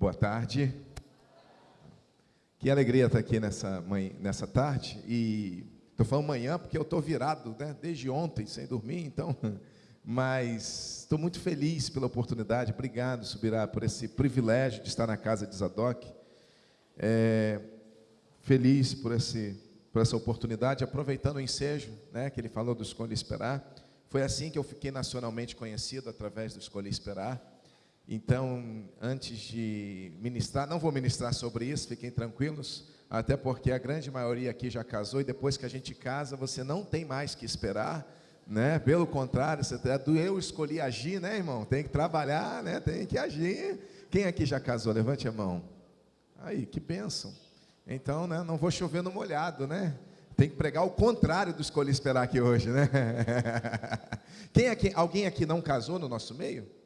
Boa tarde. Que alegria estar aqui nessa, manhã, nessa tarde. E estou falando manhã porque eu estou virado né, desde ontem, sem dormir, então. Mas estou muito feliz pela oportunidade. Obrigado, Subirá, por esse privilégio de estar na casa de Zadok. É, feliz por, esse, por essa oportunidade, aproveitando o ensejo né, que ele falou do Escolha Esperar. Foi assim que eu fiquei nacionalmente conhecido, através do Escolha Esperar. Então, antes de ministrar, não vou ministrar sobre isso, fiquem tranquilos, até porque a grande maioria aqui já casou e depois que a gente casa, você não tem mais que esperar, né? Pelo contrário, você tá, eu escolhi agir, né, irmão? Tem que trabalhar, né? Tem que agir. Quem aqui já casou? Levante a mão. Aí, que bênção. Então, né, não vou chover no molhado, né? Tem que pregar o contrário do escolher esperar aqui hoje, né? Quem aqui, alguém aqui não casou no nosso meio?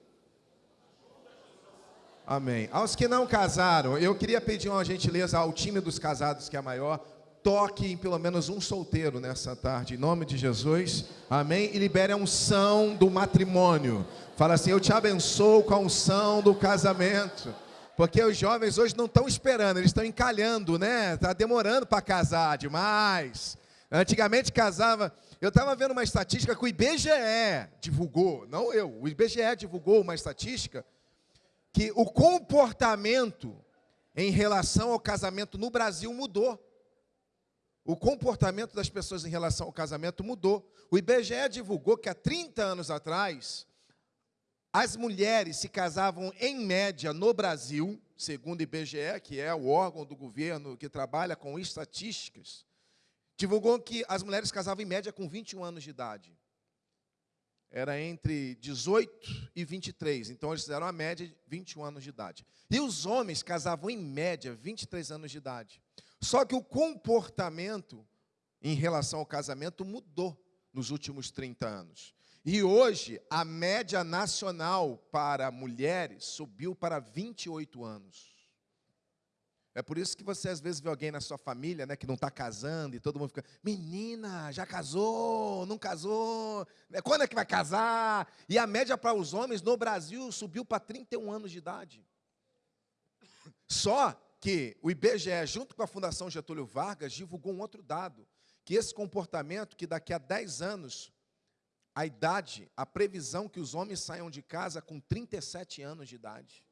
Amém. Aos que não casaram, eu queria pedir uma gentileza ao time dos casados, que é maior, toque em pelo menos um solteiro nessa tarde, em nome de Jesus. Amém. E libere a unção do matrimônio. Fala assim: Eu te abençoo com a unção do casamento. Porque os jovens hoje não estão esperando, eles estão encalhando, né? Está demorando para casar demais. Antigamente casava. Eu estava vendo uma estatística que o IBGE divulgou, não eu, o IBGE divulgou uma estatística que o comportamento em relação ao casamento no Brasil mudou. O comportamento das pessoas em relação ao casamento mudou. O IBGE divulgou que há 30 anos atrás, as mulheres se casavam em média no Brasil, segundo o IBGE, que é o órgão do governo que trabalha com estatísticas, divulgou que as mulheres casavam em média com 21 anos de idade era entre 18 e 23. Então eles fizeram a média de 21 anos de idade. E os homens casavam em média 23 anos de idade. Só que o comportamento em relação ao casamento mudou nos últimos 30 anos. E hoje a média nacional para mulheres subiu para 28 anos. É por isso que você às vezes vê alguém na sua família, né, que não está casando e todo mundo fica, menina, já casou, não casou, né, quando é que vai casar? E a média para os homens no Brasil subiu para 31 anos de idade. Só que o IBGE, junto com a Fundação Getúlio Vargas, divulgou um outro dado, que esse comportamento, que daqui a 10 anos, a idade, a previsão que os homens saiam de casa com 37 anos de idade.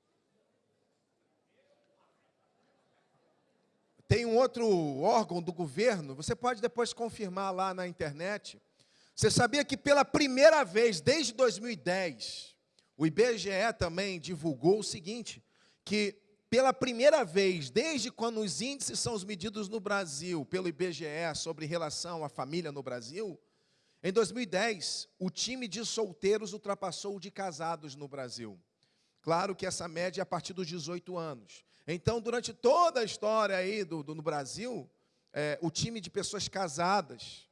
Tem um outro órgão do governo, você pode depois confirmar lá na internet. Você sabia que pela primeira vez, desde 2010, o IBGE também divulgou o seguinte, que pela primeira vez, desde quando os índices são os medidos no Brasil, pelo IBGE, sobre relação à família no Brasil, em 2010, o time de solteiros ultrapassou o de casados no Brasil. Claro que essa média é a partir dos 18 anos. Então, durante toda a história aí do, do no Brasil, é, o time de pessoas casadas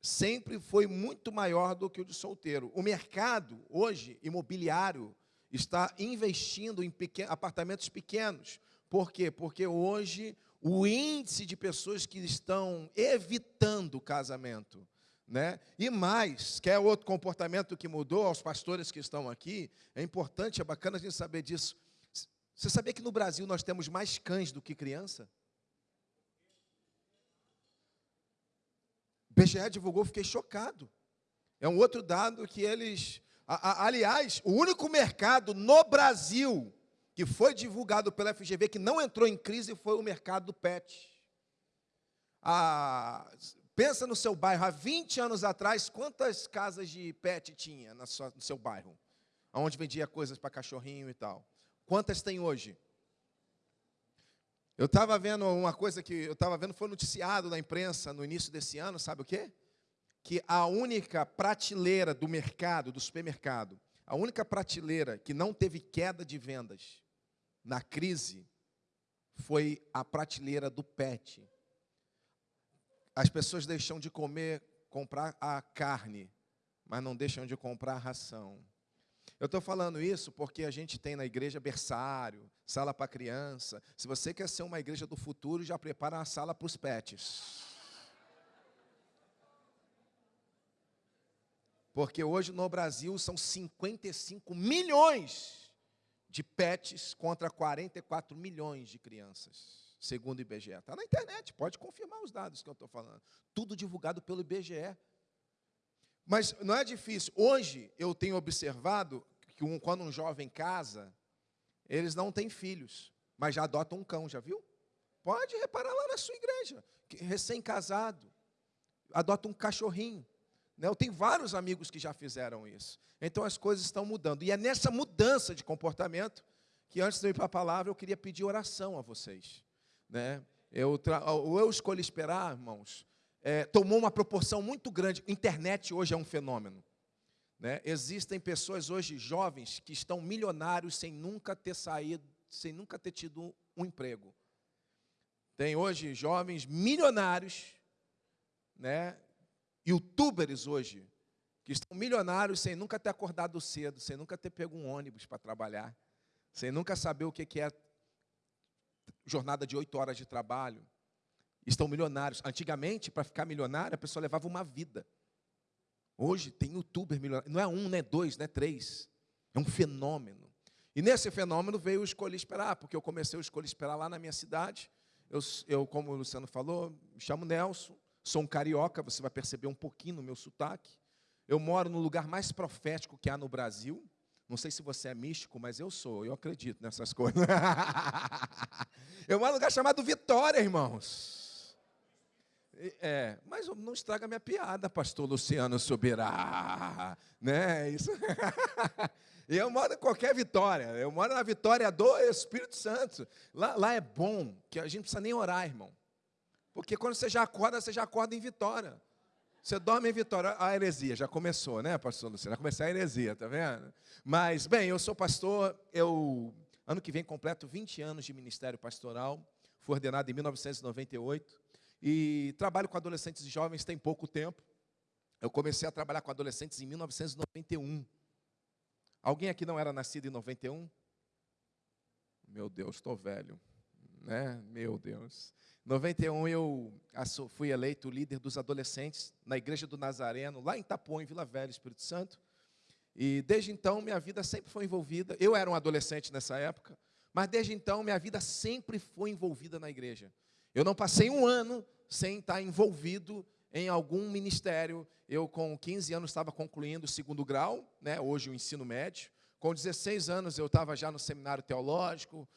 sempre foi muito maior do que o de solteiro. O mercado, hoje, imobiliário, está investindo em pequeno, apartamentos pequenos. Por quê? Porque hoje o índice de pessoas que estão evitando casamento, né? E mais, quer outro comportamento que mudou aos pastores que estão aqui, é importante, é bacana a gente saber disso. Você sabia que no Brasil nós temos mais cães do que criança? O BGE divulgou, fiquei chocado. É um outro dado que eles. A, a, aliás, o único mercado no Brasil que foi divulgado pela FGV que não entrou em crise foi o mercado do pet. Ah, pensa no seu bairro, há 20 anos atrás, quantas casas de pet tinha no seu bairro? Onde vendia coisas para cachorrinho e tal. Quantas tem hoje? Eu estava vendo uma coisa que eu estava vendo, foi noticiado na imprensa no início desse ano, sabe o quê? Que a única prateleira do mercado, do supermercado, a única prateleira que não teve queda de vendas na crise foi a prateleira do pet. As pessoas deixam de comer, comprar a carne, mas não deixam de comprar a ração. Eu estou falando isso porque a gente tem na igreja berçário, sala para criança. Se você quer ser uma igreja do futuro, já prepara a sala para os pets. Porque hoje no Brasil são 55 milhões de pets contra 44 milhões de crianças, segundo o IBGE. Está na internet, pode confirmar os dados que eu estou falando. Tudo divulgado pelo IBGE. Mas não é difícil. Hoje eu tenho observado que um, quando um jovem casa, eles não têm filhos, mas já adotam um cão, já viu? Pode reparar lá na sua igreja, recém-casado, adota um cachorrinho. Né? Eu tenho vários amigos que já fizeram isso. Então as coisas estão mudando. E é nessa mudança de comportamento que antes de eu ir para a palavra, eu queria pedir oração a vocês. Né? Eu, eu escolhi esperar, irmãos, é, tomou uma proporção muito grande. Internet hoje é um fenômeno. Né? Existem pessoas hoje, jovens, que estão milionários sem nunca ter saído, sem nunca ter tido um emprego. Tem hoje jovens milionários, né? youtubers hoje, que estão milionários sem nunca ter acordado cedo, sem nunca ter pego um ônibus para trabalhar, sem nunca saber o que é jornada de oito horas de trabalho. Estão milionários. Antigamente, para ficar milionário, a pessoa levava uma vida. Hoje tem youtuber milionário. Não é um, não é dois, não é três. É um fenômeno. E nesse fenômeno veio o Escolher Esperar, porque eu comecei o Escolher Esperar lá na minha cidade. Eu, eu, como o Luciano falou, me chamo Nelson, sou um carioca, você vai perceber um pouquinho no meu sotaque. Eu moro no lugar mais profético que há no Brasil. Não sei se você é místico, mas eu sou, eu acredito nessas coisas. eu moro num lugar chamado Vitória, irmãos. É, mas não estraga minha piada, pastor Luciano Subirá. Né? Isso. eu moro em qualquer vitória. Eu moro na vitória do Espírito Santo. Lá, lá é bom, que a gente não precisa nem orar, irmão. Porque quando você já acorda, você já acorda em vitória. Você dorme em vitória. A heresia já começou, né, pastor Luciano? Já comecei a heresia, tá vendo? Mas, bem, eu sou pastor, eu, ano que vem, completo 20 anos de ministério pastoral. Fui ordenado em 1998 e trabalho com adolescentes e jovens tem pouco tempo. Eu comecei a trabalhar com adolescentes em 1991. Alguém aqui não era nascido em 91? Meu Deus, estou velho. Né? Meu Deus. Em 91 eu fui eleito líder dos adolescentes na Igreja do Nazareno, lá em Itapuã, em Vila Velha, Espírito Santo. E desde então minha vida sempre foi envolvida. Eu era um adolescente nessa época, mas desde então minha vida sempre foi envolvida na igreja. Eu não passei um ano sem estar envolvido em algum ministério. Eu, com 15 anos, estava concluindo o segundo grau, né, hoje o ensino médio. Com 16 anos, eu estava já no seminário teológico,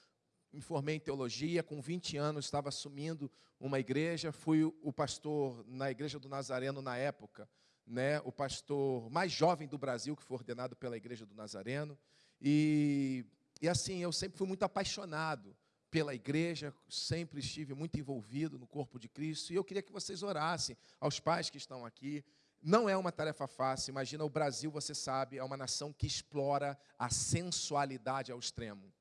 me formei em teologia. Com 20 anos, estava assumindo uma igreja. Fui o pastor na Igreja do Nazareno na época, né, o pastor mais jovem do Brasil, que foi ordenado pela Igreja do Nazareno. E, e assim, eu sempre fui muito apaixonado pela igreja, sempre estive muito envolvido no corpo de Cristo, e eu queria que vocês orassem aos pais que estão aqui. Não é uma tarefa fácil, imagina o Brasil, você sabe, é uma nação que explora a sensualidade ao extremo,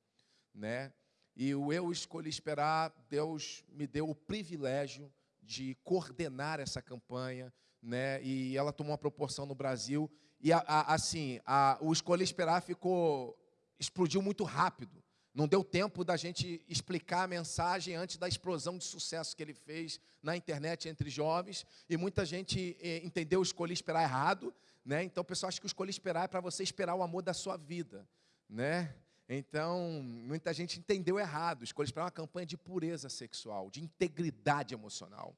né? E o eu escolhi esperar, Deus me deu o privilégio de coordenar essa campanha, né? E ela tomou uma proporção no Brasil e a, a, assim, a, o escolher esperar ficou explodiu muito rápido. Não deu tempo da gente explicar a mensagem antes da explosão de sucesso que ele fez na internet entre jovens. E muita gente eh, entendeu escolher esperar errado. Né? Então o pessoal acha que o escolher esperar é para você esperar o amor da sua vida. Né? Então, muita gente entendeu errado. Escolher esperar é uma campanha de pureza sexual, de integridade emocional.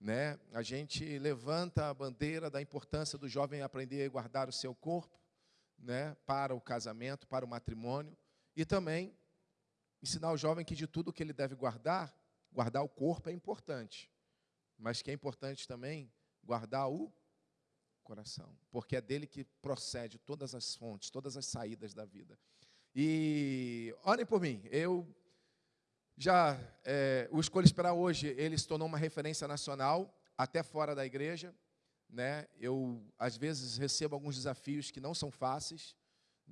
Né? A gente levanta a bandeira da importância do jovem aprender a guardar o seu corpo né? para o casamento, para o matrimônio. E também ensinar o jovem que de tudo que ele deve guardar, guardar o corpo é importante, mas que é importante também guardar o coração, porque é dele que procede todas as fontes, todas as saídas da vida. E orem por mim, eu já, é, o Escolha Esperar hoje, ele se tornou uma referência nacional, até fora da igreja, né? Eu, às vezes, recebo alguns desafios que não são fáceis,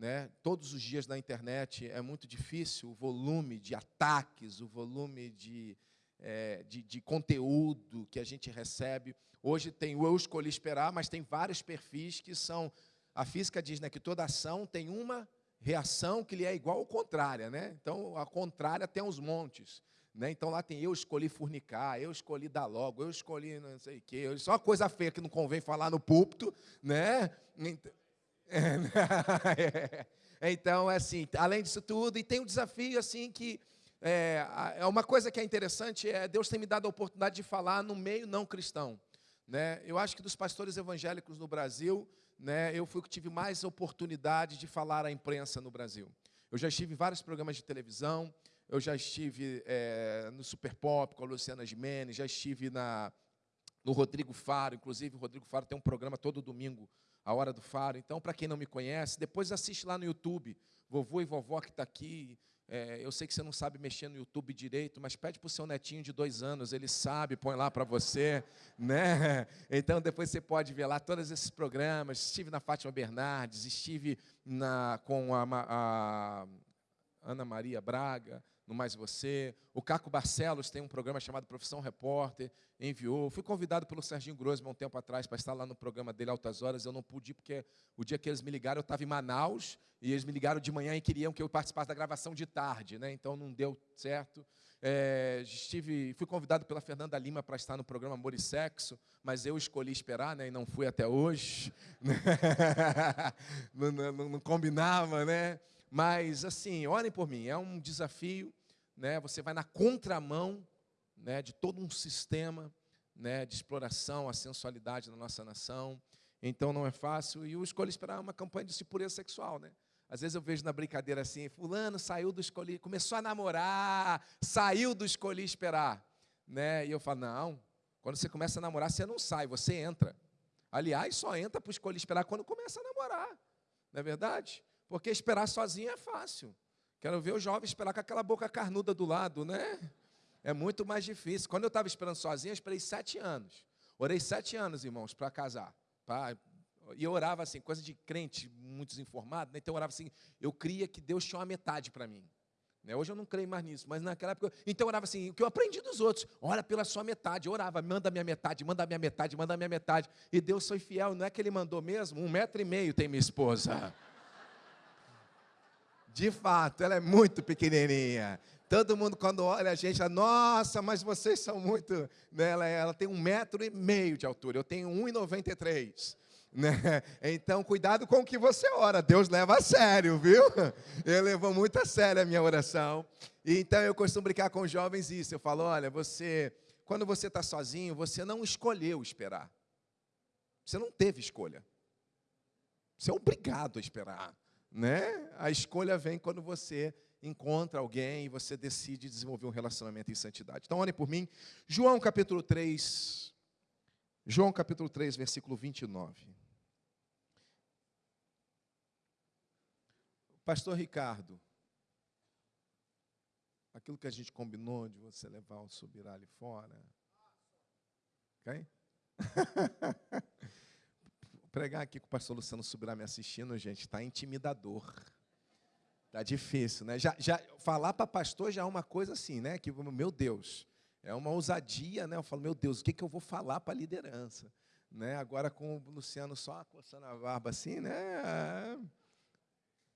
né? Todos os dias na internet é muito difícil o volume de ataques, o volume de, é, de, de, conteúdo que a gente recebe. Hoje tem o Eu Escolhi Esperar, mas tem vários perfis que são. A física diz né, que toda ação tem uma reação que lhe é igual ou contrária. Né? Então, a contrária tem os montes. Né? Então lá tem eu escolhi fornicar, eu escolhi dar logo, eu escolhi não sei o quê. Só coisa feia que não convém falar no púlpito. Né? É, Então, é assim, além disso tudo, e tem um desafio assim que é, é uma coisa que é interessante é Deus tem me dado a oportunidade de falar no meio não cristão. Né? Eu acho que dos pastores evangélicos no Brasil, né, eu fui o que tive mais oportunidade de falar à imprensa no Brasil. Eu já estive em vários programas de televisão, eu já estive é, no Super Pop com a Luciana Gimenez, já estive na, no Rodrigo Faro, inclusive o Rodrigo Faro tem um programa todo domingo, a Hora do Faro. Então, para quem não me conhece, depois assiste lá no YouTube, vovô e vovó que está aqui. É, eu sei que você não sabe mexer no YouTube direito, mas pede para o seu netinho de dois anos, ele sabe, põe lá para você, né? Então depois você pode ver lá todos esses programas. Estive na Fátima Bernardes, estive na, com a, a Ana Maria Braga, no Mais Você. O Caco Barcelos tem um programa chamado Profissão Repórter, enviou. Fui convidado pelo Serginho Grossman um tempo atrás para estar lá no programa dele Altas Horas. Eu não pude porque o dia que eles me ligaram eu estava em Manaus e eles me ligaram de manhã e queriam que eu participasse da gravação de tarde, né? Então não deu certo. É, estive, fui convidado pela Fernanda Lima para estar no programa Amor e Sexo, mas eu escolhi esperar, né? E não fui até hoje. não, não, não combinava, né? Mas assim, orem por mim. É um desafio né, você vai na contramão né, de todo um sistema né, de exploração, a sensualidade na nossa nação. Então não é fácil. E eu escolhi esperar uma campanha de pureza sexual. Né? Às vezes eu vejo na brincadeira assim, fulano saiu do escolhi, começou a namorar, saiu do escolhi esperar. Né? E eu falo, não, quando você começa a namorar, você não sai, você entra. Aliás, só entra para escolher esperar quando começa a namorar. Não é verdade? Porque esperar sozinho é fácil. Quero ver o jovem esperar com aquela boca carnuda do lado, né? É muito mais difícil. Quando eu estava esperando sozinho, eu esperei sete anos. Orei sete anos, irmãos, para casar. Pra... E eu orava assim, coisa de crente muito desinformado, né? então eu orava assim, eu cria que Deus tinha uma metade para mim. Né? Hoje eu não creio mais nisso, mas naquela época, então eu orava assim, o que eu aprendi dos outros, ora pela sua metade, eu orava, manda minha metade, manda a minha metade, manda a minha metade, e Deus foi fiel, não é que Ele mandou mesmo? Um metro e meio tem minha esposa. De fato, ela é muito pequenininha. Todo mundo, quando olha a gente, fala, nossa, mas vocês são muito. Né? Ela, ela tem um metro e meio de altura, eu tenho 1,93. Né? Então, cuidado com o que você ora. Deus leva a sério, viu? Eu levo muito a sério a minha oração. Então, eu costumo brincar com os jovens isso. Eu falo: olha, você, quando você está sozinho, você não escolheu esperar. Você não teve escolha. Você é obrigado a esperar né? A escolha vem quando você encontra alguém e você decide desenvolver um relacionamento em santidade. Então, olhem por mim. João capítulo 3. João capítulo 3, versículo 29. Pastor Ricardo, aquilo que a gente combinou de você levar o subirá ali fora. Ok? pregar aqui com o pastor Luciano Subirá me assistindo, gente, está intimidador. Está difícil, né? Já, já, falar para pastor já é uma coisa assim, né? Que, meu Deus, é uma ousadia, né? Eu falo, meu Deus, o que, que eu vou falar para a liderança? Né? Agora com o Luciano só coçando a barba assim, né?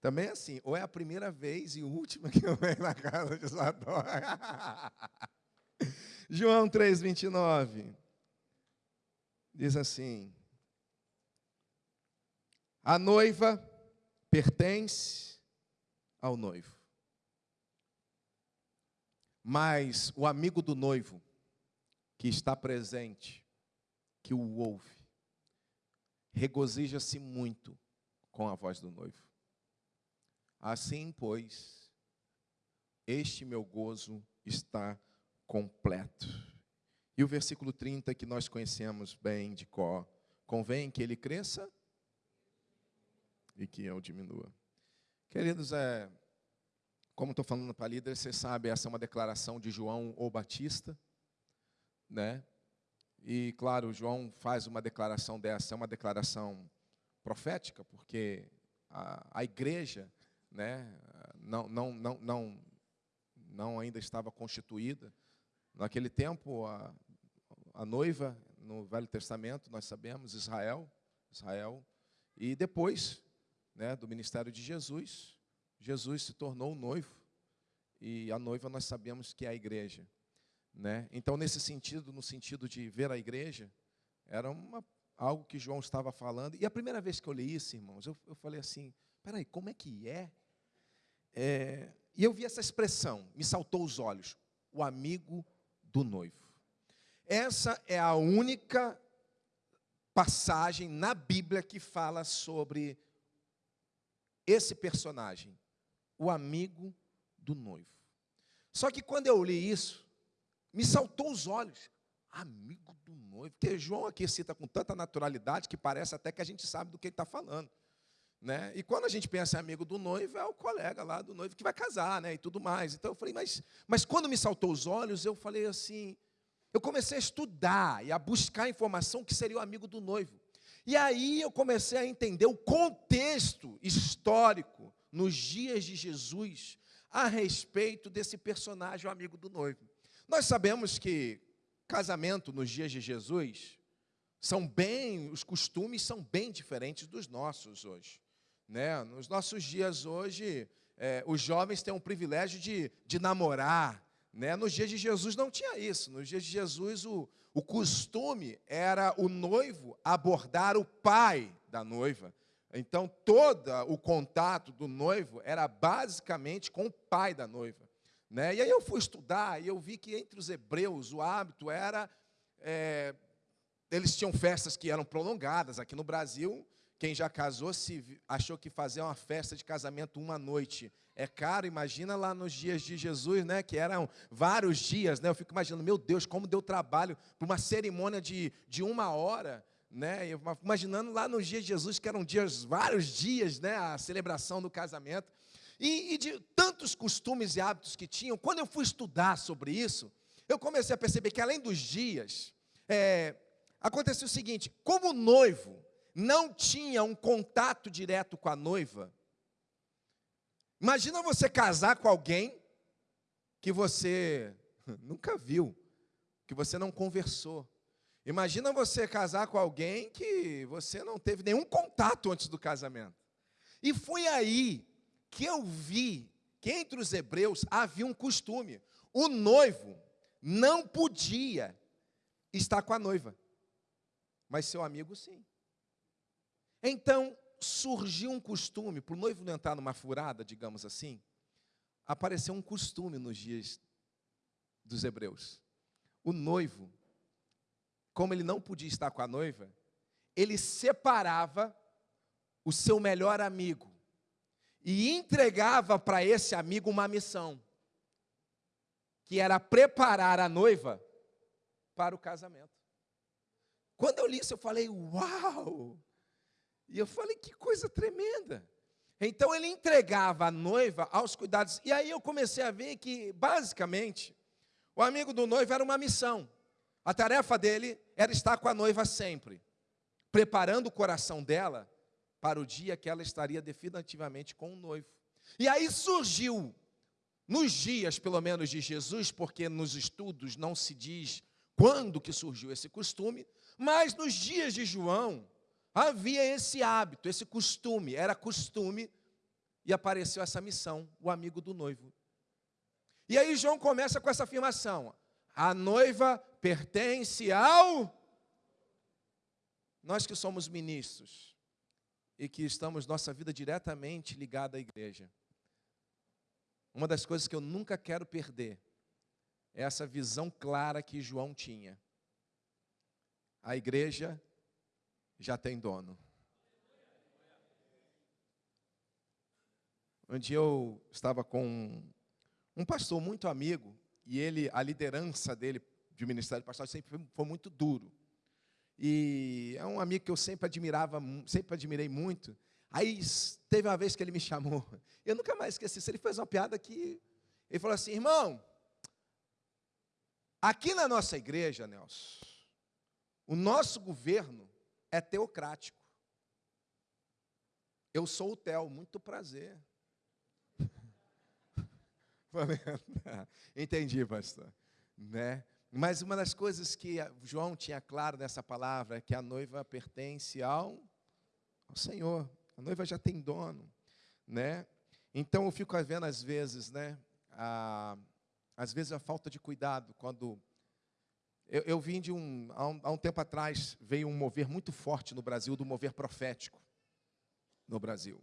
Também é assim, ou é a primeira vez e última que eu venho na casa de Sador. João 3, 29. Diz assim: a noiva pertence ao noivo. Mas o amigo do noivo, que está presente, que o ouve, regozija-se muito com a voz do noivo. Assim, pois, este meu gozo está completo. E o versículo 30 que nós conhecemos bem de cor, convém que ele cresça e que eu diminua. Queridos, é, como estou falando para líderes, você sabe, essa é uma declaração de João ou Batista, né? E, claro, João faz uma declaração dessa, é uma declaração profética, porque a, a igreja né, não, não, não, não, não ainda estava constituída. Naquele tempo, a, a noiva, no Velho Testamento, nós sabemos, Israel, Israel, e depois né, do ministério de Jesus, Jesus se tornou o noivo. E a noiva nós sabemos que é a igreja. Né? Então, nesse sentido, no sentido de ver a igreja, era uma, algo que João estava falando. E a primeira vez que eu li isso, irmãos, eu, eu falei assim, peraí, como é que é? é? E eu vi essa expressão, me saltou os olhos, o amigo do noivo. Essa é a única passagem na Bíblia que fala sobre esse personagem, o amigo do noivo. Só que quando eu li isso, me saltou os olhos. Amigo do noivo. Porque João aqui cita com tanta naturalidade que parece até que a gente sabe do que ele está falando. Né? E quando a gente pensa em amigo do noivo, é o colega lá do noivo que vai casar, né? E tudo mais. Então eu falei, mas, mas quando me saltou os olhos, eu falei assim, eu comecei a estudar e a buscar informação que seria o amigo do noivo. E aí eu comecei a entender o contexto histórico nos dias de Jesus a respeito desse personagem, o amigo do noivo. Nós sabemos que casamento nos dias de Jesus são bem, os costumes são bem diferentes dos nossos hoje. Né? Nos nossos dias hoje, é, os jovens têm o privilégio de, de namorar. Né? Nos dias de Jesus não tinha isso. Nos dias de Jesus, o, o costume era o noivo abordar o pai da noiva. Então, todo o contato do noivo era basicamente com o pai da noiva. Né? E aí eu fui estudar e eu vi que entre os hebreus o hábito era. É, eles tinham festas que eram prolongadas. Aqui no Brasil, quem já casou se achou que fazer uma festa de casamento uma noite é caro. Imagina lá nos dias de Jesus, né? Que eram vários dias, né? Eu fico imaginando, meu Deus, como deu trabalho para uma cerimônia de, de uma hora. Né, eu, imaginando lá nos dias de Jesus, que eram dias, vários dias, né, a celebração do casamento. E, e, de tantos costumes e hábitos que tinham, quando eu fui estudar sobre isso, eu comecei a perceber que além dos dias, é, aconteceu o seguinte: como o noivo não tinha um contato direto com a noiva, imagina você casar com alguém que você nunca viu, que você não conversou. Imagina você casar com alguém que você não teve nenhum contato antes do casamento. E foi aí que eu vi que entre os hebreus havia um costume: o noivo não podia estar com a noiva, mas seu amigo sim. Então surgiu um costume, para o noivo não entrar numa furada, digamos assim, apareceu um costume nos dias dos hebreus. O noivo, como ele não podia estar com a noiva, ele separava o seu melhor amigo e entregava para esse amigo uma missão, que era preparar a noiva para o casamento. Quando eu li isso, eu falei, uau! E eu falei, que coisa tremenda. Então ele entregava a noiva aos cuidados. E aí eu comecei a ver que, basicamente, o amigo do noivo era uma missão. A tarefa dele era estar com a noiva sempre, preparando o coração dela para o dia que ela estaria definitivamente com o noivo. E aí surgiu, nos dias pelo menos de Jesus, porque nos estudos não se diz quando que surgiu esse costume, mas nos dias de João havia esse hábito, esse costume, era costume, e apareceu essa missão, o amigo do noivo. E aí João começa com essa afirmação: a noiva pertence ao. Nós que somos ministros, e que estamos nossa vida diretamente ligada à igreja. Uma das coisas que eu nunca quero perder é essa visão clara que João tinha. A igreja já tem dono. Um dia eu estava com um pastor muito amigo e ele, a liderança dele de ministério pastoral sempre foi muito duro. E é um amigo que eu sempre admirava, sempre admirei muito. Aí teve uma vez que ele me chamou. Eu nunca mais esqueci. Ele fez uma piada que ele falou assim: "Irmão, aqui na nossa igreja, Nelson, o nosso governo é teocrático. Eu sou o Theo, muito prazer. Entendi, pastor. Né? Mas uma das coisas que João tinha claro nessa palavra é que a noiva pertence ao, ao Senhor. A noiva já tem dono, né? Então eu fico vendo às vezes, né? A, às vezes a falta de cuidado quando eu, eu vim de um há, um há um tempo atrás veio um mover muito forte no Brasil do mover profético no Brasil.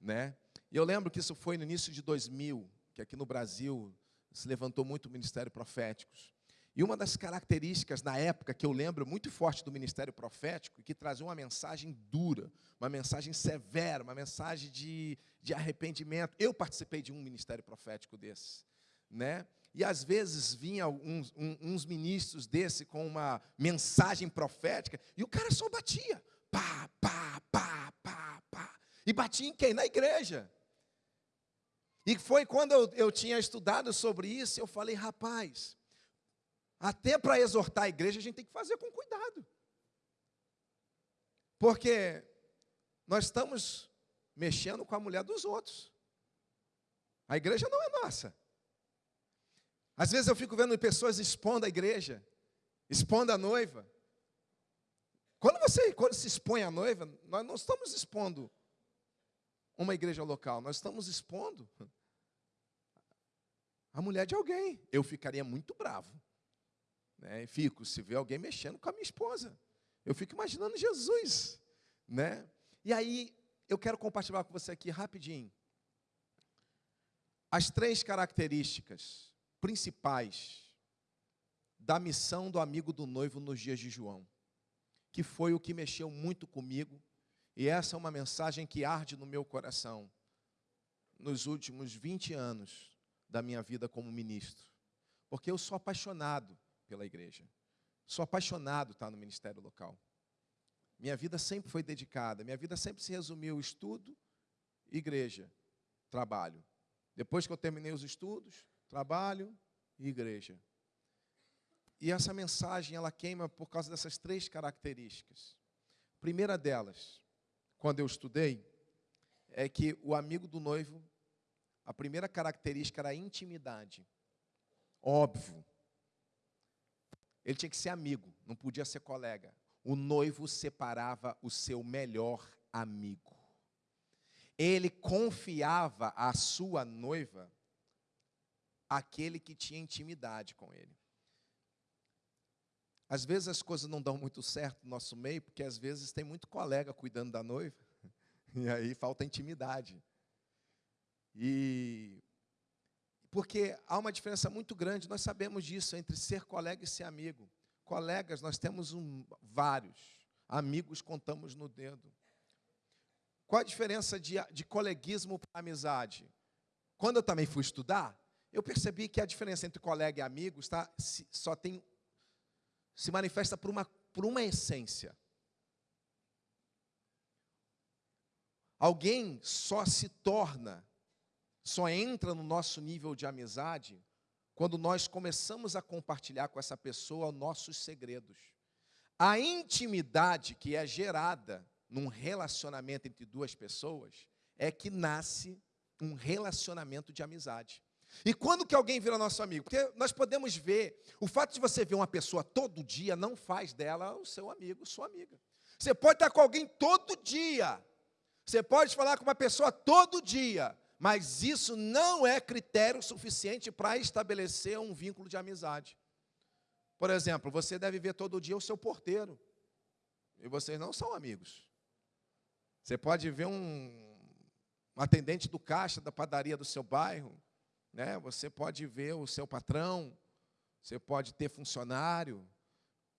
né? E eu lembro que isso foi no início de 2000, que aqui no Brasil se levantou muito o ministério proféticos. E uma das características na época que eu lembro muito forte do ministério profético, que trazia uma mensagem dura, uma mensagem severa, uma mensagem de, de arrependimento. Eu participei de um ministério profético desse, né? E às vezes vinha uns, uns ministros desse com uma mensagem profética e o cara só batia, pá, pá, pá, pá, pá. E batia em quem? Na igreja. E foi quando eu, eu tinha estudado sobre isso, eu falei, rapaz, até para exortar a igreja, a gente tem que fazer com cuidado. Porque nós estamos mexendo com a mulher dos outros. A igreja não é nossa. Às vezes eu fico vendo pessoas expondo a igreja, expondo a noiva. Quando você quando se expõe a noiva, nós não estamos expondo uma igreja local, nós estamos expondo a mulher de alguém. Eu ficaria muito bravo. Né? Fico, se vê alguém mexendo com a minha esposa. Eu fico imaginando Jesus. Né? E aí, eu quero compartilhar com você aqui rapidinho. As três características principais da missão do amigo do noivo nos dias de João, que foi o que mexeu muito comigo, e essa é uma mensagem que arde no meu coração nos últimos 20 anos da minha vida como ministro, porque eu sou apaixonado pela igreja. Sou apaixonado estar no ministério local. Minha vida sempre foi dedicada, minha vida sempre se resumiu estudo, igreja, trabalho. Depois que eu terminei os estudos, trabalho e igreja. E essa mensagem ela queima por causa dessas três características. primeira delas, quando eu estudei, é que o amigo do noivo, a primeira característica era a intimidade. Óbvio, ele tinha que ser amigo, não podia ser colega. O noivo separava o seu melhor amigo. Ele confiava a sua noiva aquele que tinha intimidade com ele. Às vezes as coisas não dão muito certo no nosso meio, porque às vezes tem muito colega cuidando da noiva, e aí falta intimidade. E porque há uma diferença muito grande, nós sabemos disso, entre ser colega e ser amigo. Colegas, nós temos um, vários, amigos contamos no dedo. Qual a diferença de, de coleguismo para amizade? Quando eu também fui estudar, eu percebi que a diferença entre colega e amigo está, só tem, se manifesta por uma, por uma essência. Alguém só se torna só entra no nosso nível de amizade quando nós começamos a compartilhar com essa pessoa nossos segredos. A intimidade que é gerada num relacionamento entre duas pessoas é que nasce um relacionamento de amizade. E quando que alguém vira nosso amigo? Porque nós podemos ver, o fato de você ver uma pessoa todo dia não faz dela o seu amigo, sua amiga. Você pode estar com alguém todo dia. Você pode falar com uma pessoa todo dia, mas isso não é critério suficiente para estabelecer um vínculo de amizade. Por exemplo, você deve ver todo dia o seu porteiro, e vocês não são amigos. Você pode ver um, um atendente do caixa da padaria do seu bairro, né? você pode ver o seu patrão, você pode ter funcionário,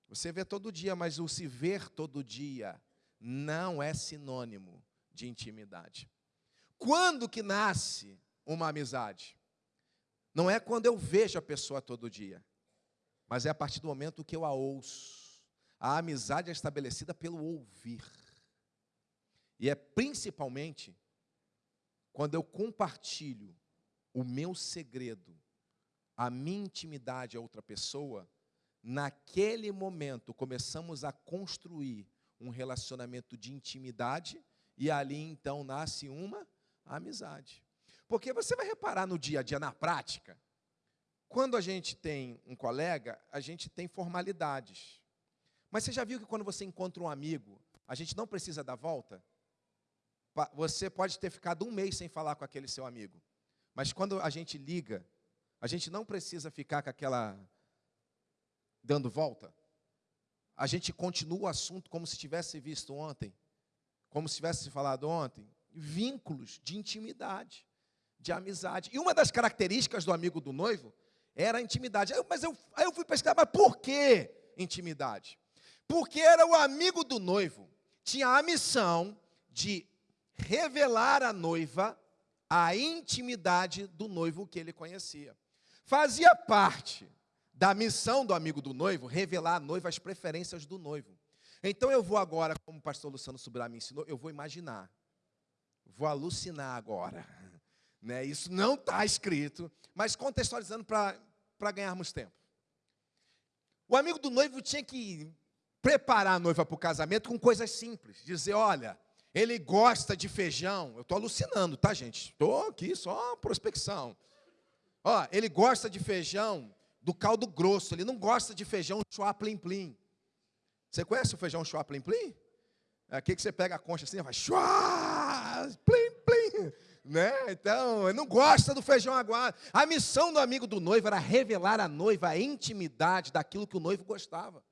você vê todo dia, mas o se ver todo dia não é sinônimo de intimidade. Quando que nasce uma amizade? Não é quando eu vejo a pessoa todo dia, mas é a partir do momento que eu a ouço. A amizade é estabelecida pelo ouvir. E é principalmente quando eu compartilho o meu segredo, a minha intimidade a outra pessoa, naquele momento começamos a construir um relacionamento de intimidade e ali então nasce uma amizade. Porque você vai reparar no dia a dia, na prática, quando a gente tem um colega, a gente tem formalidades. Mas você já viu que quando você encontra um amigo, a gente não precisa dar volta? Você pode ter ficado um mês sem falar com aquele seu amigo. Mas quando a gente liga, a gente não precisa ficar com aquela dando volta. A gente continua o assunto como se tivesse visto ontem, como se tivesse falado ontem. vínculos de intimidade, de amizade. E uma das características do amigo do noivo era a intimidade. Mas eu, aí eu fui pesquisar, mas por que intimidade? Porque era o amigo do noivo, tinha a missão de revelar à noiva a intimidade do noivo que ele conhecia. Fazia parte da missão do amigo do noivo revelar à noiva as preferências do noivo. Então eu vou agora, como o pastor Luciano Subirá me ensinou, eu vou imaginar, vou alucinar agora. Né? Isso não está escrito, mas contextualizando para ganharmos tempo. O amigo do noivo tinha que preparar a noiva para o casamento com coisas simples. Dizer, olha, ele gosta de feijão. Eu estou alucinando, tá, gente? Estou aqui só prospecção. Ó, ele gosta de feijão do caldo grosso. Ele não gosta de feijão chua plim plim. Você conhece o feijão chua plim plim? É aqui que você pega a concha assim, vai chua plim plim, né? Então, ele não gosta do feijão aguado. A missão do amigo do noivo era revelar à noiva a intimidade daquilo que o noivo gostava.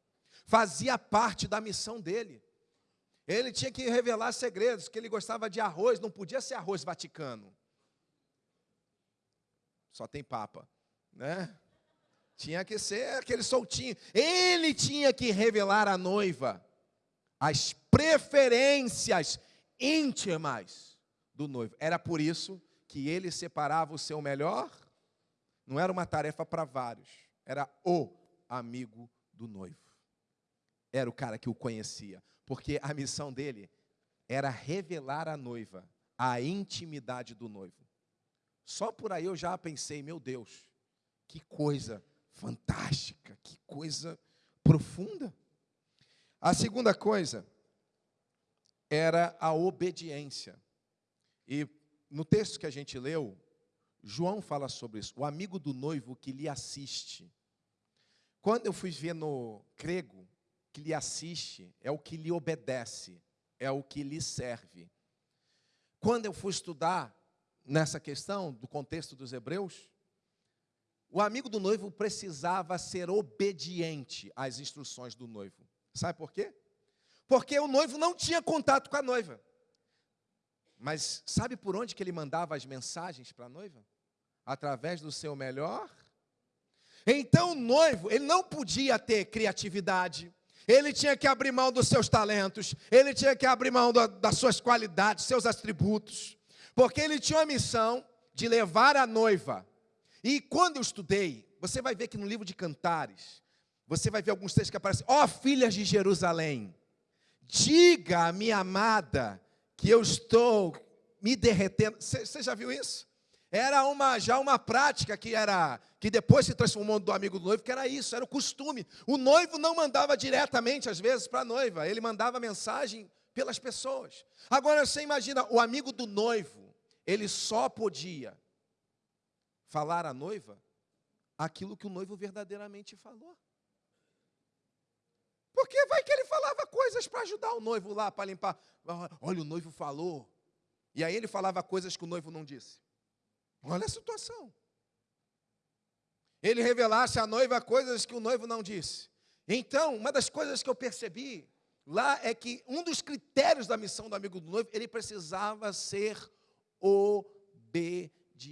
Fazia parte da missão dele. Ele tinha que revelar segredos, que ele gostava de arroz, não podia ser arroz vaticano. Só tem papa, né? Tinha que ser aquele soltinho. Ele tinha que revelar à noiva as preferências íntimas do noivo. Era por isso que ele separava o seu melhor. Não era uma tarefa para vários, era o amigo do noivo. Era o cara que o conhecia porque a missão dele era revelar à noiva a intimidade do noivo. Só por aí eu já pensei, meu Deus, que coisa fantástica, que coisa profunda. A segunda coisa era a obediência. E no texto que a gente leu, João fala sobre isso, o amigo do noivo que lhe assiste. Quando eu fui ver no grego, que lhe assiste, é o que lhe obedece, é o que lhe serve. Quando eu fui estudar nessa questão do contexto dos hebreus, o amigo do noivo precisava ser obediente às instruções do noivo. Sabe por quê? Porque o noivo não tinha contato com a noiva. Mas sabe por onde que ele mandava as mensagens para a noiva? Através do seu melhor. Então o noivo, ele não podia ter criatividade, ele tinha que abrir mão dos seus talentos, ele tinha que abrir mão das suas qualidades, seus atributos, porque ele tinha a missão de levar a noiva. E quando eu estudei, você vai ver que no livro de Cantares, você vai ver alguns textos que aparecem: Ó oh, filhas de Jerusalém, diga à minha amada que eu estou me derretendo. Você já viu isso? Era uma, já uma prática que era que depois se transformou do amigo do noivo, que era isso, era o costume. O noivo não mandava diretamente, às vezes, para a noiva, ele mandava mensagem pelas pessoas. Agora você imagina, o amigo do noivo, ele só podia falar à noiva aquilo que o noivo verdadeiramente falou. Porque vai que ele falava coisas para ajudar o noivo lá, para limpar. Olha, o noivo falou. E aí ele falava coisas que o noivo não disse. Olha a situação. Ele revelasse à noiva coisas que o noivo não disse. Então, uma das coisas que eu percebi lá é que um dos critérios da missão do amigo do noivo, ele precisava ser obediente.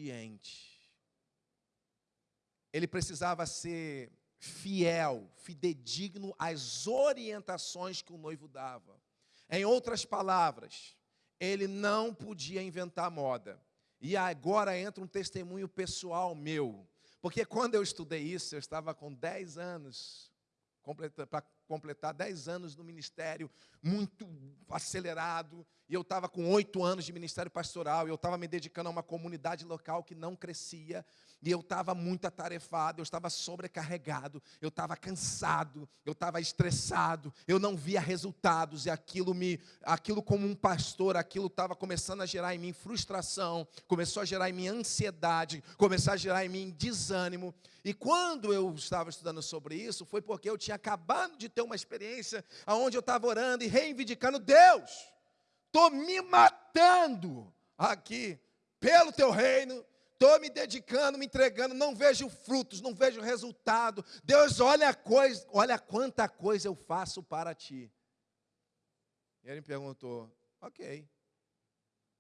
Ele precisava ser fiel, fidedigno às orientações que o noivo dava. Em outras palavras, ele não podia inventar moda. E agora entra um testemunho pessoal meu. Porque quando eu estudei isso, eu estava com 10 anos, completar 10 anos no ministério, muito acelerado, e eu estava com oito anos de ministério pastoral, e eu estava me dedicando a uma comunidade local que não crescia, e eu estava muito atarefado, eu estava sobrecarregado, eu estava cansado, eu estava estressado, eu não via resultados, e aquilo me, aquilo como um pastor, aquilo estava começando a gerar em mim frustração, começou a gerar em mim ansiedade, começou a gerar em mim desânimo. E quando eu estava estudando sobre isso, foi porque eu tinha acabado de ter uma experiência onde eu estava orando e reivindicando Deus. Estou me matando aqui pelo teu reino, estou me dedicando, me entregando, não vejo frutos, não vejo resultado. Deus, olha a coisa, olha quanta coisa eu faço para ti. E ele me perguntou, ok.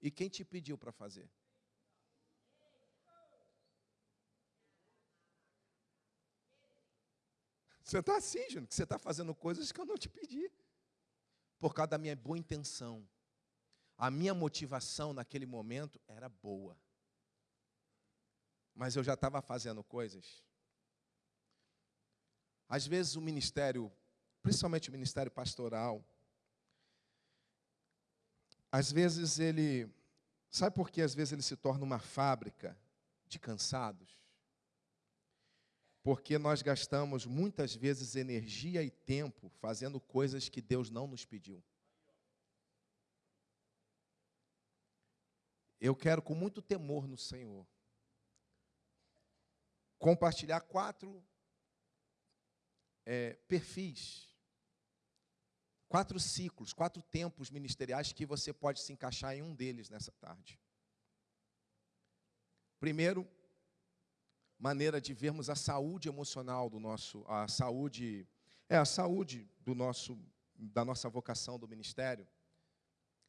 E quem te pediu para fazer? Você está assim, Júnior, que você está fazendo coisas que eu não te pedi. Por causa da minha boa intenção. A minha motivação naquele momento era boa. Mas eu já estava fazendo coisas. Às vezes o ministério, principalmente o ministério pastoral, às vezes ele. Sabe por que às vezes ele se torna uma fábrica de cansados? Porque nós gastamos muitas vezes energia e tempo fazendo coisas que Deus não nos pediu. Eu quero, com muito temor no Senhor, compartilhar quatro é, perfis, quatro ciclos, quatro tempos ministeriais que você pode se encaixar em um deles nessa tarde. Primeiro, maneira de vermos a saúde emocional do nosso, a saúde, é a saúde do nosso, da nossa vocação do ministério.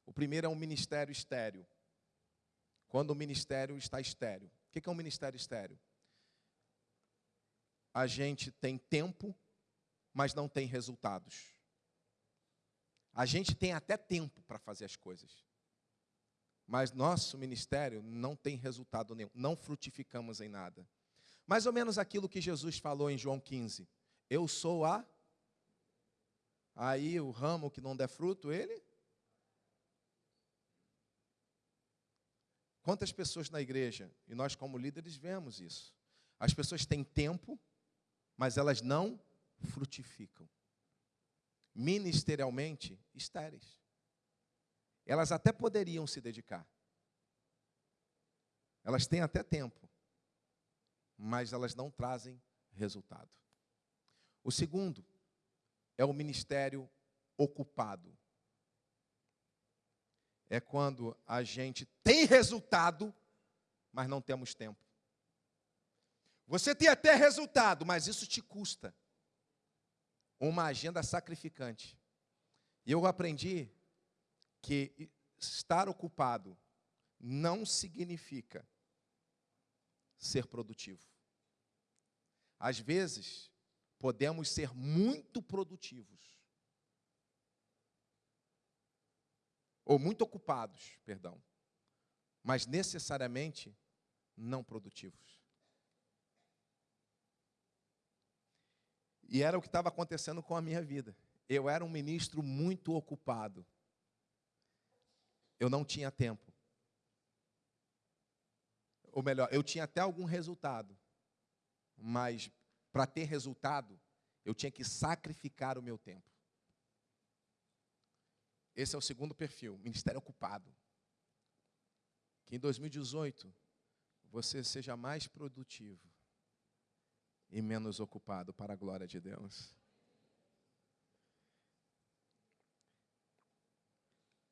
O primeiro é um ministério estéreo. Quando o ministério está estéreo. O que é um ministério estéreo? A gente tem tempo, mas não tem resultados. A gente tem até tempo para fazer as coisas. Mas nosso ministério não tem resultado nenhum, não frutificamos em nada. Mais ou menos aquilo que Jesus falou em João 15. Eu sou a. Aí o ramo que não der fruto, ele. Quantas pessoas na igreja, e nós como líderes vemos isso. As pessoas têm tempo, mas elas não frutificam. Ministerialmente, estéreis. Elas até poderiam se dedicar. Elas têm até tempo, mas elas não trazem resultado. O segundo é o ministério ocupado. É quando a gente tem resultado, mas não temos tempo. Você tem até resultado, mas isso te custa uma agenda sacrificante. E eu aprendi que estar ocupado não significa ser produtivo. Às vezes, podemos ser muito produtivos. Ou muito ocupados, perdão. Mas necessariamente não produtivos. E era o que estava acontecendo com a minha vida. Eu era um ministro muito ocupado. Eu não tinha tempo. Ou melhor, eu tinha até algum resultado, mas para ter resultado, eu tinha que sacrificar o meu tempo. Esse é o segundo perfil, ministério ocupado. Que em 2018 você seja mais produtivo e menos ocupado para a glória de Deus.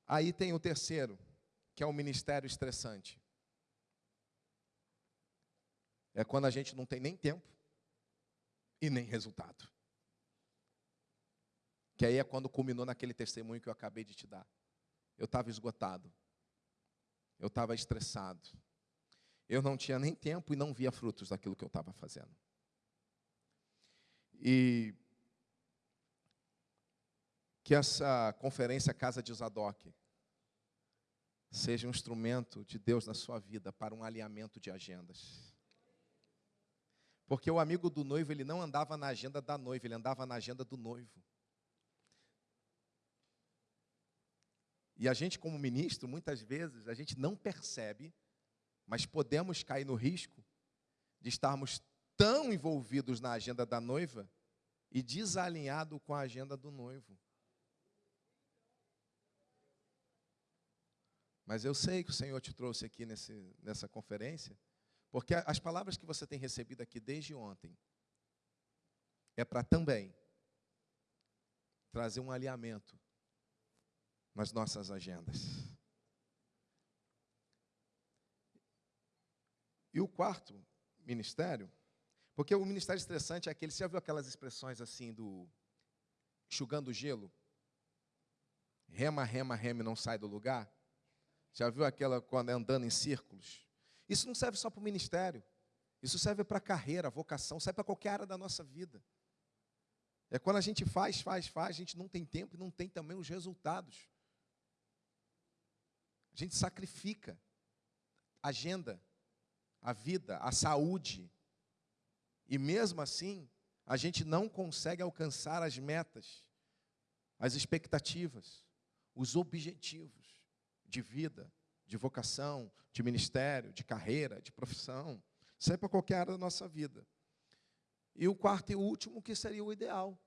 Aí tem o terceiro, que é o ministério estressante. É quando a gente não tem nem tempo e nem resultado. Que aí é quando culminou naquele testemunho que eu acabei de te dar. Eu estava esgotado. Eu estava estressado. Eu não tinha nem tempo e não via frutos daquilo que eu estava fazendo. E que essa conferência Casa de Zadok seja um instrumento de Deus na sua vida para um alinhamento de agendas. Porque o amigo do noivo, ele não andava na agenda da noiva, ele andava na agenda do noivo. E a gente, como ministro, muitas vezes, a gente não percebe, mas podemos cair no risco de estarmos tão envolvidos na agenda da noiva e desalinhado com a agenda do noivo. Mas eu sei que o Senhor te trouxe aqui nesse, nessa conferência porque as palavras que você tem recebido aqui desde ontem é para também trazer um alinhamento nas nossas agendas. E o quarto ministério, porque o ministério estressante é aquele, você já viu aquelas expressões assim do enxugando gelo? Rema, rema, rema e não sai do lugar? Já viu aquela quando é andando em círculos? Isso não serve só para o ministério. Isso serve para a carreira, vocação, serve para qualquer área da nossa vida. É quando a gente faz, faz, faz, a gente não tem tempo e não tem também os resultados. A gente sacrifica a agenda, a vida, a saúde. E mesmo assim, a gente não consegue alcançar as metas, as expectativas, os objetivos de vida, de vocação, de ministério, de carreira, de profissão. Isso é para qualquer área da nossa vida. E o quarto e último, que seria o ideal,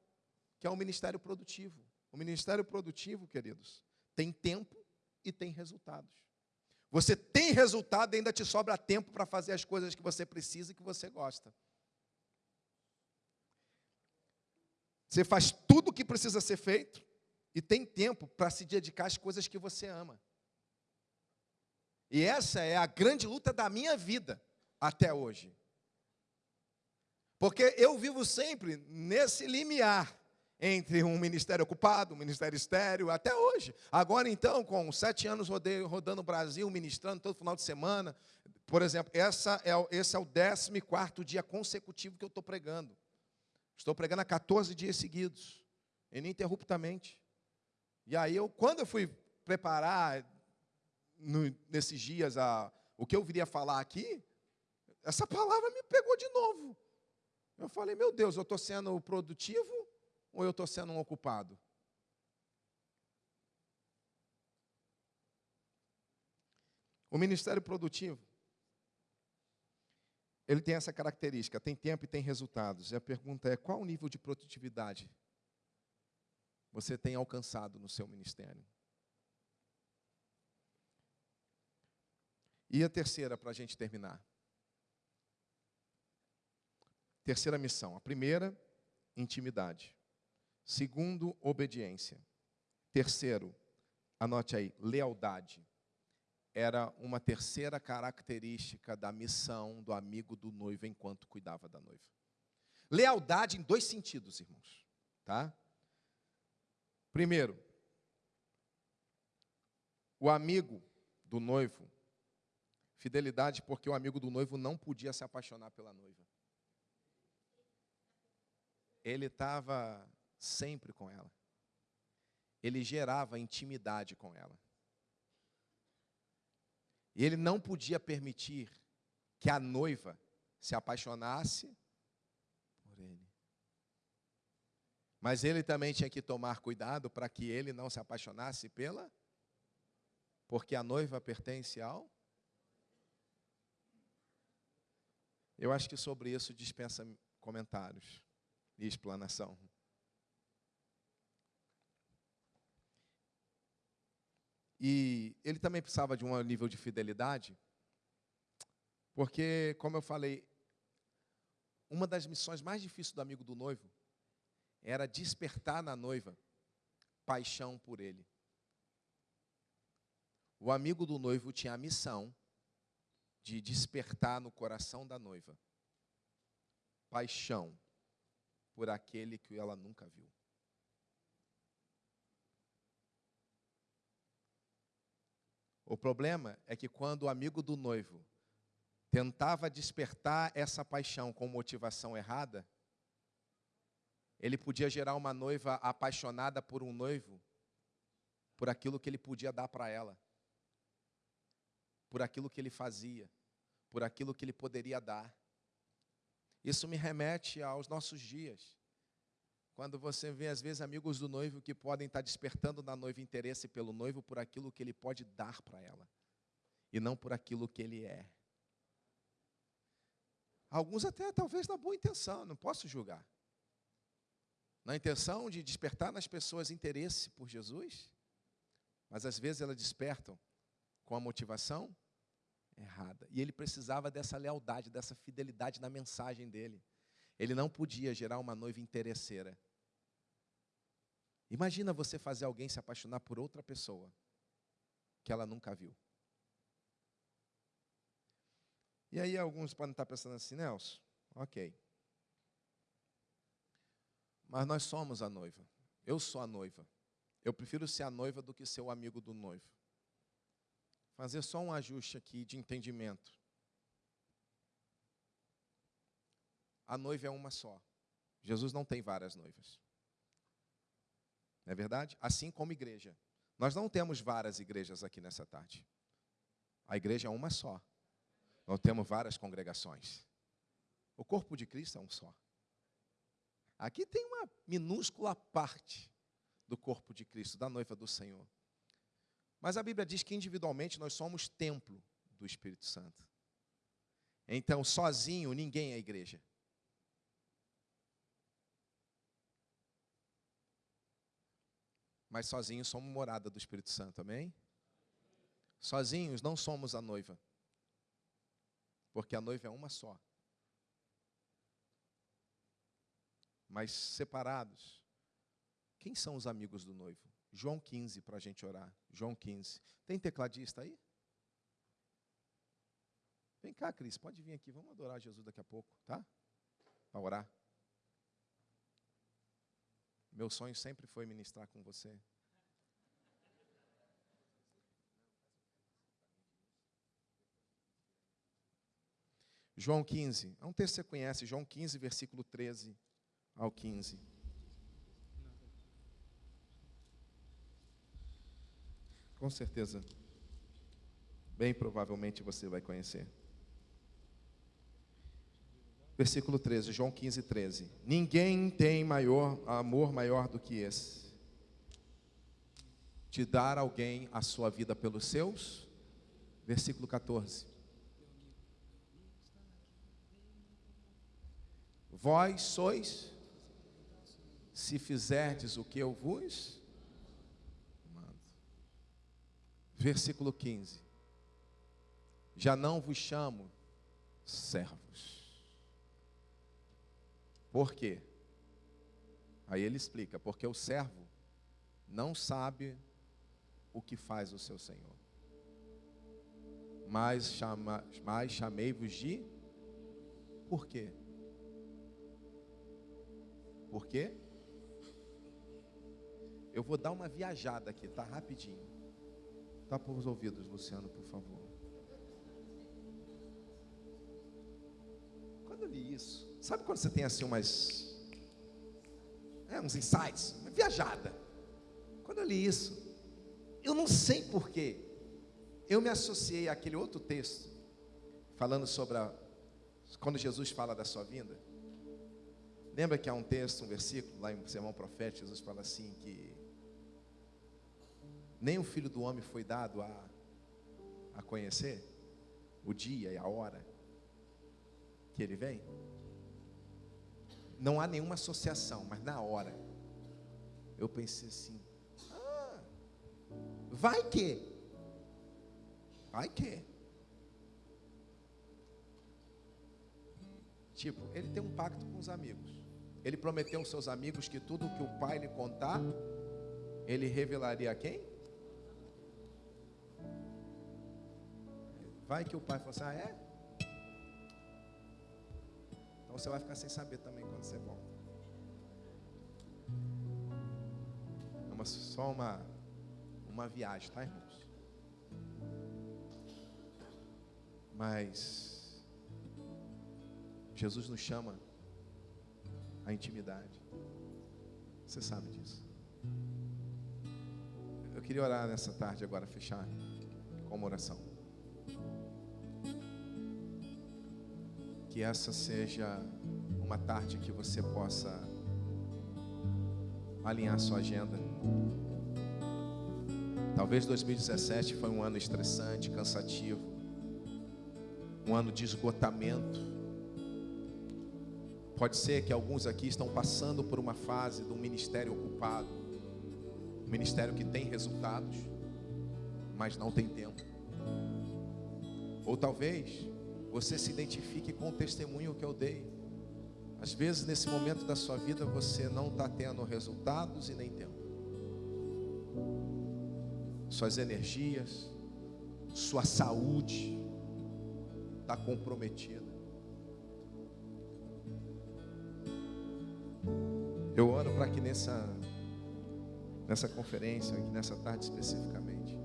que é o ministério produtivo. O ministério produtivo, queridos, tem tempo e tem resultados. Você tem resultado e ainda te sobra tempo para fazer as coisas que você precisa e que você gosta. Você faz tudo o que precisa ser feito e tem tempo para se dedicar às coisas que você ama. E essa é a grande luta da minha vida até hoje. Porque eu vivo sempre nesse limiar entre um ministério ocupado, um ministério estéreo, até hoje. Agora, então, com sete anos rodei, rodando o Brasil, ministrando todo final de semana. Por exemplo, essa é, esse é o 14 dia consecutivo que eu estou pregando. Estou pregando há 14 dias seguidos, ininterruptamente. E aí, eu, quando eu fui preparar no, nesses dias a, o que eu viria falar aqui, essa palavra me pegou de novo. Eu falei, meu Deus, eu estou sendo produtivo ou eu estou sendo um ocupado? O ministério produtivo, ele tem essa característica, tem tempo e tem resultados. E a pergunta é: qual o nível de produtividade você tem alcançado no seu ministério? E a terceira, para a gente terminar. Terceira missão. A primeira, intimidade. Segundo, obediência. Terceiro, anote aí, lealdade. Era uma terceira característica da missão do amigo do noivo enquanto cuidava da noiva. Lealdade em dois sentidos, irmãos, tá? Primeiro, o amigo do noivo, fidelidade porque o amigo do noivo não podia se apaixonar pela noiva. Ele estava sempre com ela. Ele gerava intimidade com ela. E ele não podia permitir que a noiva se apaixonasse por ele. Mas ele também tinha que tomar cuidado para que ele não se apaixonasse pela, porque a noiva pertence ao. Eu acho que sobre isso dispensa comentários e explanação. E ele também precisava de um nível de fidelidade, porque, como eu falei, uma das missões mais difíceis do amigo do noivo era despertar na noiva paixão por ele. O amigo do noivo tinha a missão de despertar no coração da noiva paixão por aquele que ela nunca viu. O problema é que quando o amigo do noivo tentava despertar essa paixão com motivação errada, ele podia gerar uma noiva apaixonada por um noivo, por aquilo que ele podia dar para ela, por aquilo que ele fazia, por aquilo que ele poderia dar. Isso me remete aos nossos dias. Quando você vê, às vezes, amigos do noivo que podem estar despertando na noiva interesse pelo noivo por aquilo que ele pode dar para ela, e não por aquilo que ele é. Alguns até talvez na boa intenção, não posso julgar. Na intenção de despertar nas pessoas interesse por Jesus, mas às vezes elas despertam com a motivação errada. E ele precisava dessa lealdade, dessa fidelidade na mensagem dele. Ele não podia gerar uma noiva interesseira. Imagina você fazer alguém se apaixonar por outra pessoa que ela nunca viu. E aí alguns podem estar pensando assim, Nelson, ok. Mas nós somos a noiva. Eu sou a noiva. Eu prefiro ser a noiva do que ser o amigo do noivo. Fazer só um ajuste aqui de entendimento. A noiva é uma só. Jesus não tem várias noivas. Não é verdade? Assim como igreja. Nós não temos várias igrejas aqui nessa tarde. A igreja é uma só. Não temos várias congregações. O corpo de Cristo é um só. Aqui tem uma minúscula parte do corpo de Cristo, da noiva do Senhor. Mas a Bíblia diz que individualmente nós somos templo do Espírito Santo. Então, sozinho, ninguém é igreja. Mas sozinhos somos morada do Espírito Santo, amém? Sozinhos não somos a noiva, porque a noiva é uma só. Mas separados, quem são os amigos do noivo? João 15, para a gente orar. João 15. Tem tecladista aí? Vem cá, Cris, pode vir aqui. Vamos adorar Jesus daqui a pouco, tá? Para orar. Meu sonho sempre foi ministrar com você. João 15, é um texto que você conhece, João 15, versículo 13 ao 15. Com certeza, bem provavelmente você vai conhecer. Versículo 13, João 15, 13. Ninguém tem maior amor maior do que esse. De dar alguém a sua vida pelos seus. Versículo 14. Vós sois, se fizerdes o que eu vos Versículo 15. Já não vos chamo servos. Por quê? Aí ele explica: porque o servo não sabe o que faz o seu senhor. Mas, chama, mas chamei-vos de. Por quê? Por quê? Eu vou dar uma viajada aqui, tá rapidinho. Por os ouvidos, Luciano, por favor. Quando eu li isso, sabe quando você tem assim umas é, uns insights, uma viajada. Quando eu li isso, eu não sei porquê, eu me associei àquele outro texto falando sobre a, quando Jesus fala da sua vinda. Lembra que há um texto, um versículo, lá em Sermão Profético, Jesus fala assim que nem o Filho do Homem foi dado a, a conhecer o dia e a hora que ele vem? Não há nenhuma associação, mas na hora eu pensei assim: ah, vai que, vai que. Tipo, ele tem um pacto com os amigos. Ele prometeu aos seus amigos que tudo que o pai lhe contar, ele revelaria a quem? Vai que o pai fala assim, ah é? Então você vai ficar sem saber também quando você volta. É uma, só uma, uma viagem, tá irmãos? Mas Jesus nos chama a intimidade. Você sabe disso. Eu queria orar nessa tarde agora, fechar com uma oração. Que essa seja uma tarde que você possa alinhar sua agenda. Talvez 2017 foi um ano estressante, cansativo, um ano de esgotamento Pode ser que alguns aqui estão passando por uma fase de um ministério ocupado, um ministério que tem resultados, mas não tem tempo. Ou talvez você se identifique com o testemunho que eu dei. Às vezes, nesse momento da sua vida, você não está tendo resultados e nem tempo. Suas energias, sua saúde está comprometida. Eu oro para que nessa, nessa conferência, nessa tarde especificamente,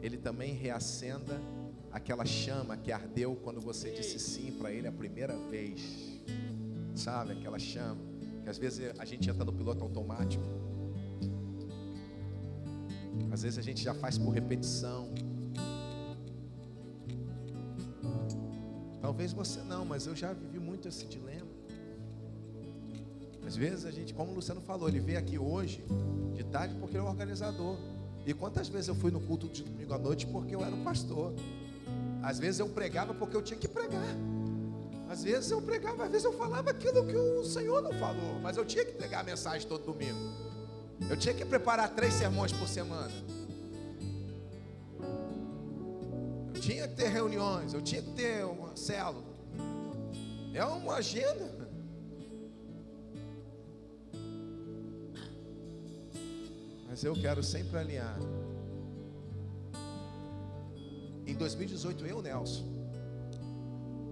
Ele também reacenda aquela chama que ardeu quando você disse sim para Ele a primeira vez. Sabe, aquela chama que às vezes a gente entra no piloto automático. Às vezes a gente já faz por repetição. Talvez você não, mas eu já vivi muito esse dilema. Às vezes a gente, como o Luciano falou, ele veio aqui hoje de tarde porque ele é o organizador. E quantas vezes eu fui no culto de domingo à noite porque eu era o pastor? Às vezes eu pregava porque eu tinha que pregar. Às vezes eu pregava, às vezes eu falava aquilo que o Senhor não falou, mas eu tinha que pregar a mensagem todo domingo. Eu tinha que preparar três sermões por semana. Eu tinha que ter reuniões, eu tinha que ter uma célula. É uma agenda. Mas eu quero sempre alinhar. Em 2018, eu, Nelson,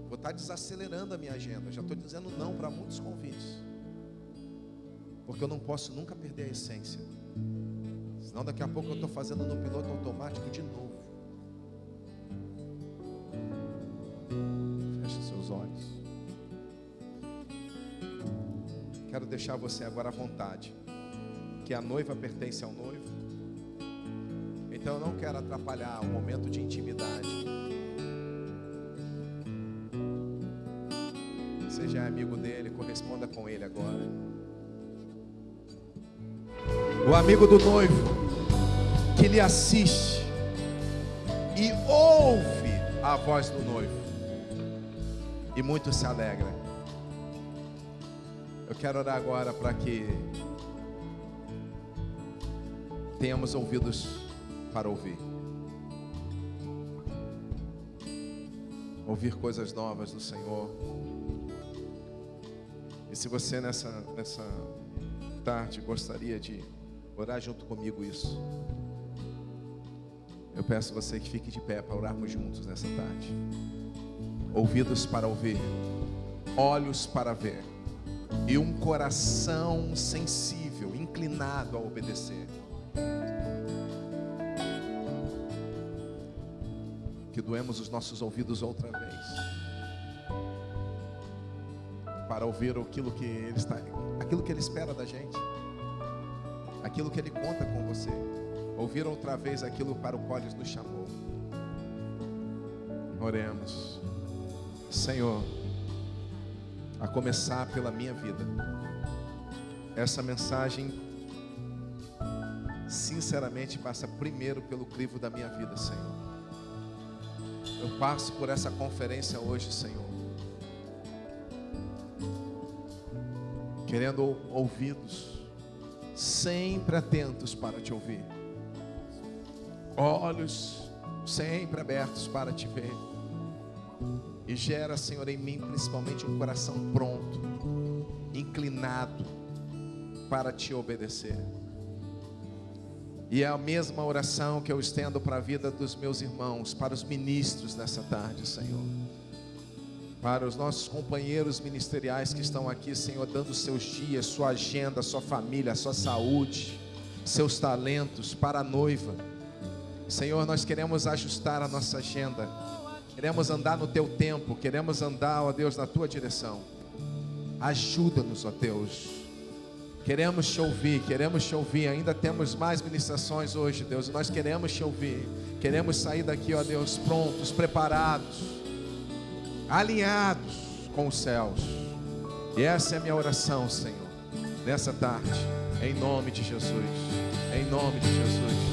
vou estar desacelerando a minha agenda. Já estou dizendo não para muitos convites. Porque eu não posso nunca perder a essência. Senão daqui a pouco eu estou fazendo no piloto automático de novo. Feche seus olhos. Quero deixar você agora à vontade que a noiva pertence ao noivo. Então eu não quero atrapalhar o momento de intimidade. Seja é amigo dele, corresponda com ele agora. O amigo do noivo que lhe assiste e ouve a voz do noivo e muito se alegra. Eu quero orar agora para que tenhamos ouvidos para ouvir. Ouvir coisas novas do Senhor. E se você nessa, nessa tarde gostaria de orar junto comigo isso, eu peço você que fique de pé para orarmos juntos nessa tarde. Ouvidos para ouvir, olhos para ver e um coração sensível, inclinado a obedecer. Que doemos os nossos ouvidos outra vez para ouvir aquilo que ele está, aquilo que ele espera da gente, aquilo que ele conta com você, ouvir outra vez aquilo para o qual ele nos chamou. Oremos, Senhor, a começar pela minha vida, essa mensagem sinceramente passa primeiro pelo crivo da minha vida, Senhor. Eu passo por essa conferência hoje, Senhor. Querendo ouvidos sempre atentos para te ouvir. Olhos sempre abertos para te ver. E gera, Senhor, em mim principalmente um coração pronto, inclinado para te obedecer. E é a mesma oração que eu estendo para a vida dos meus irmãos, para os ministros nessa tarde, Senhor. Para os nossos companheiros ministeriais que estão aqui, Senhor, dando seus dias, sua agenda, sua família, sua saúde, seus talentos para a noiva. Senhor, nós queremos ajustar a nossa agenda, queremos andar no teu tempo, queremos andar, ó Deus, na tua direção. Ajuda-nos, ó Deus Queremos te ouvir, queremos te ouvir. Ainda temos mais ministrações hoje, Deus. Nós queremos te ouvir. Queremos sair daqui, ó Deus, prontos, preparados, alinhados com os céus. E essa é a minha oração, Senhor, nessa tarde, em nome de Jesus. Em nome de Jesus.